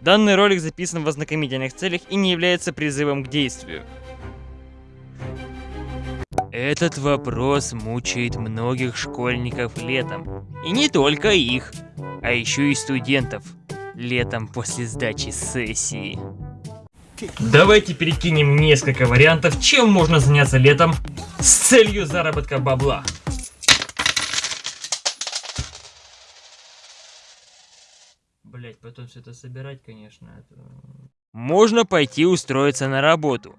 Данный ролик записан в ознакомительных целях и не является призывом к действию. Этот вопрос мучает многих школьников летом. И не только их, а еще и студентов. Летом после сдачи сессии. Давайте перекинем несколько вариантов, чем можно заняться летом с целью заработка бабла. Блять, потом все это собирать, конечно. Это... Можно пойти устроиться на работу.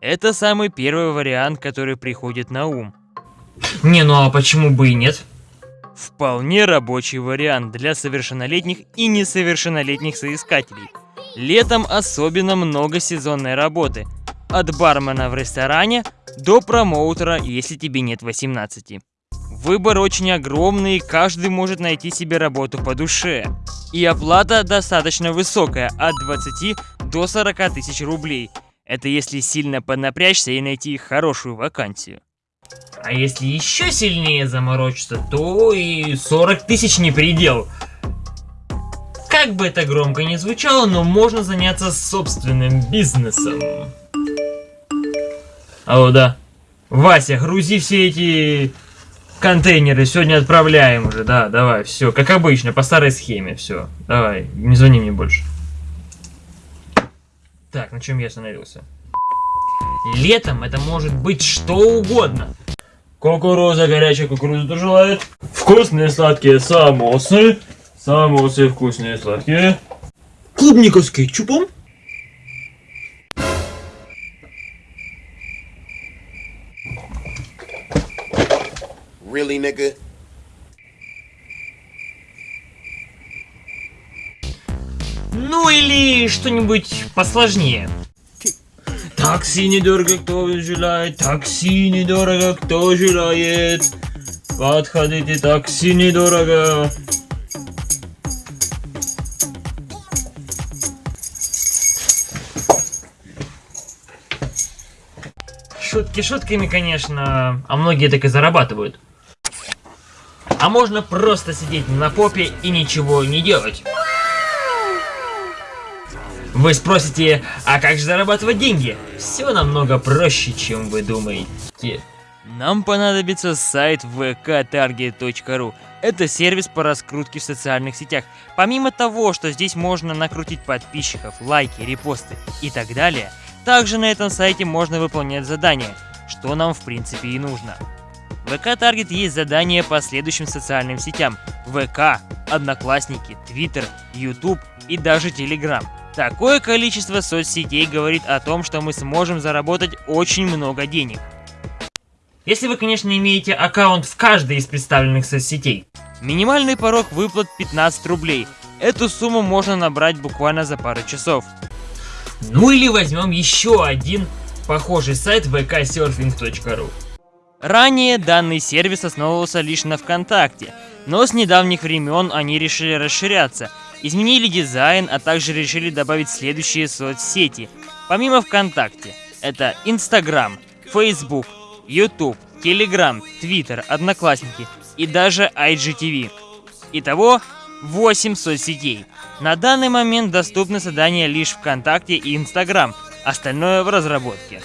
Это самый первый вариант, который приходит на ум. Не, ну а почему бы и нет? Вполне рабочий вариант для совершеннолетних и несовершеннолетних соискателей. Летом особенно много сезонной работы. От бармена в ресторане до промоутера, если тебе нет 18. Выбор очень огромный, каждый может найти себе работу по душе. И оплата достаточно высокая, от 20 до 40 тысяч рублей. Это если сильно поднапрячься и найти хорошую вакансию. А если еще сильнее заморочиться, то и 40 тысяч не предел. Как бы это громко не звучало, но можно заняться собственным бизнесом. О, да. Вася, грузи все эти контейнеры. Сегодня отправляем уже. Да, давай, все. Как обычно, по старой схеме. Все. Давай, не звони мне больше. Так, на чем я остановился? Летом это может быть что угодно. Кукуруза, горячая кукуруза тоже желает. Вкусные сладкие самосы. Самосы вкусные сладкие. Клубника с кетчупом. Really, nigga? Ну или что-нибудь посложнее. Такси недорого, кто желает, такси недорого, кто желает. Подходите, такси недорого. Шутки шутками, конечно, а многие так и зарабатывают. А можно просто сидеть на попе и ничего не делать. Вы спросите, а как же зарабатывать деньги? Все намного проще, чем вы думаете. Нам понадобится сайт vktarget.ru. Это сервис по раскрутке в социальных сетях. Помимо того, что здесь можно накрутить подписчиков, лайки, репосты и так далее, также на этом сайте можно выполнять задания, что нам в принципе и нужно. ВК Таргет есть задания по следующим социальным сетям. ВК, Одноклассники, Твиттер, Ютуб и даже Телеграм. Такое количество соцсетей говорит о том, что мы сможем заработать очень много денег. Если вы, конечно, имеете аккаунт в каждой из представленных соцсетей. Минимальный порог выплат 15 рублей. Эту сумму можно набрать буквально за пару часов. Ну или возьмем еще один похожий сайт vksurfing.ru. Ранее данный сервис основывался лишь на ВКонтакте, но с недавних времен они решили расширяться – изменили дизайн, а также решили добавить следующие соцсети. Помимо ВКонтакте, это Инстаграм, Фейсбук, Ютуб, Телеграм, Твиттер, Одноклассники и даже IGTV. Итого 8 соцсетей. На данный момент доступны задания лишь ВКонтакте и Инстаграм, остальное в разработке.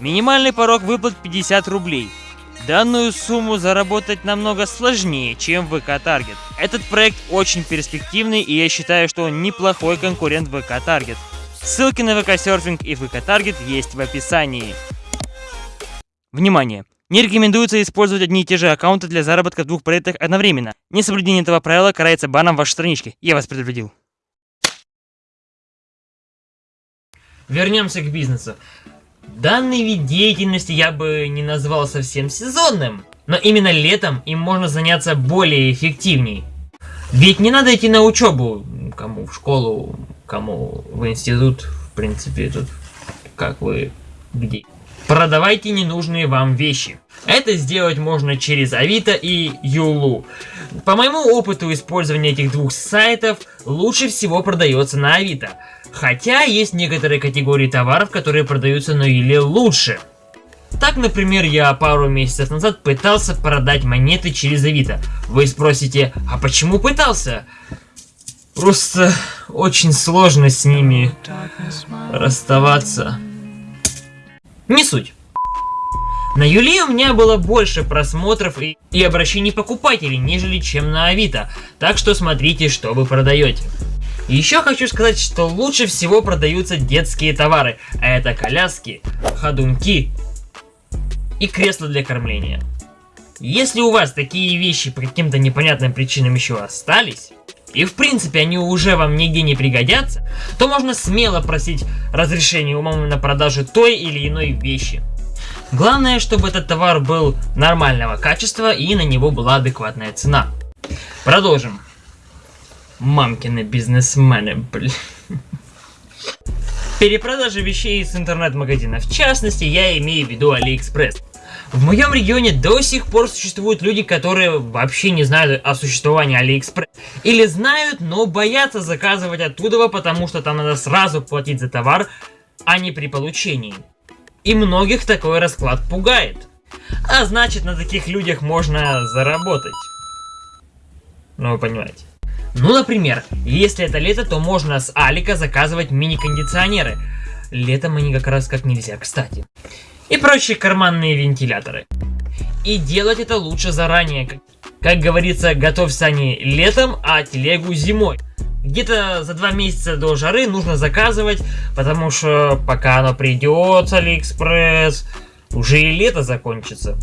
Минимальный порог выплат 50 рублей – Данную сумму заработать намного сложнее, чем ВК Target. Этот проект очень перспективный и я считаю, что он неплохой конкурент ВК Target. Ссылки на ВК Surfing и ВК Target есть в описании. Внимание! Не рекомендуется использовать одни и те же аккаунты для заработка в двух проектах одновременно. Несоблюдение этого правила карается баном вашей странички. Я вас предупредил. Вернемся к бизнесу. Данный вид деятельности я бы не назвал совсем сезонным, но именно летом им можно заняться более эффективней. Ведь не надо идти на учебу, кому в школу, кому в институт, в принципе, тут как вы где. Продавайте ненужные вам вещи. Это сделать можно через Авито и Юлу. По моему опыту использования этих двух сайтов, лучше всего продается на Авито. Хотя есть некоторые категории товаров, которые продаются на Юле лучше. Так, например, я пару месяцев назад пытался продать монеты через Авито. Вы спросите, а почему пытался? Просто очень сложно с ними расставаться. Не суть. На Юле у меня было больше просмотров и, и обращений покупателей, нежели чем на Авито, так что смотрите, что вы продаете. Еще хочу сказать, что лучше всего продаются детские товары, а это коляски, ходунки и кресла для кормления. Если у вас такие вещи по каким-то непонятным причинам еще остались, и в принципе они уже вам нигде не пригодятся, то можно смело просить разрешения у мамы на продажу той или иной вещи. Главное, чтобы этот товар был нормального качества и на него была адекватная цена. Продолжим. Мамкины бизнесмены, блин. Перепродажа вещей из интернет-магазина. В частности, я имею в виду Алиэкспресс. В моем регионе до сих пор существуют люди, которые вообще не знают о существовании Алиэкспресс. Или знают, но боятся заказывать оттуда, потому что там надо сразу платить за товар, а не при получении. И многих такой расклад пугает. А значит, на таких людях можно заработать. Ну, вы понимаете. Ну, например, если это лето, то можно с Алика заказывать мини-кондиционеры. Летом они как раз как нельзя, кстати. И прочие карманные вентиляторы. И делать это лучше заранее. Как, говорится, готовь сани летом, а телегу зимой. Где-то за два месяца до жары нужно заказывать, потому что пока оно придет с Алиэкспресс, уже и лето закончится.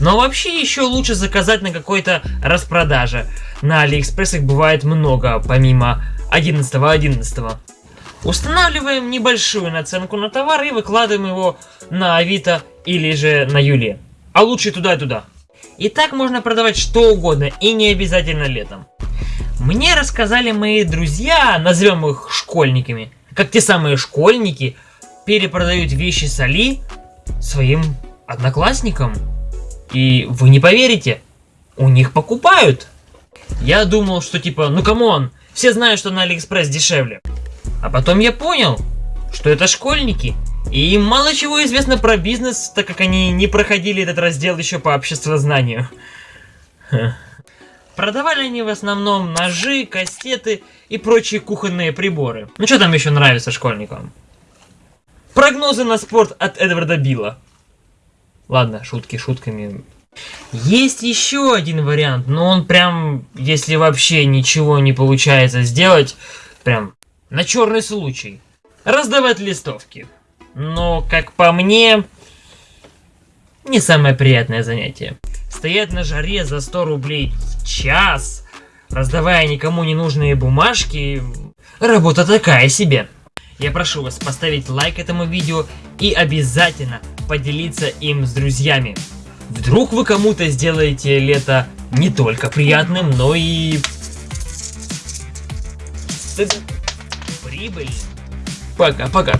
Но вообще еще лучше заказать на какой-то распродаже. На Алиэкспресс их бывает много, помимо 11.11. .11. Устанавливаем небольшую наценку на товар и выкладываем его на Авито или же на Юле. А лучше туда и туда. И так можно продавать что угодно, и не обязательно летом. Мне рассказали мои друзья, назовем их школьниками, как те самые школьники перепродают вещи с Али своим одноклассникам. И вы не поверите, у них покупают. Я думал, что типа, ну come on, все знают, что на Алиэкспресс дешевле. А потом я понял, что это школьники. И им мало чего известно про бизнес, так как они не проходили этот раздел еще по обществознанию. Продавали они в основном ножи, кастеты и прочие кухонные приборы. Ну что там еще нравится школьникам? Прогнозы на спорт от Эдварда Билла. Ладно, шутки шутками. Есть еще один вариант, но он прям, если вообще ничего не получается сделать, прям на черный случай. Раздавать листовки. Но, как по мне, не самое приятное занятие. Стоять на жаре за 100 рублей в час, раздавая никому не нужные бумажки, работа такая себе. Я прошу вас поставить лайк этому видео и обязательно поделиться им с друзьями. Вдруг вы кому-то сделаете лето не только приятным, но и... прибыльным. Пока-пока.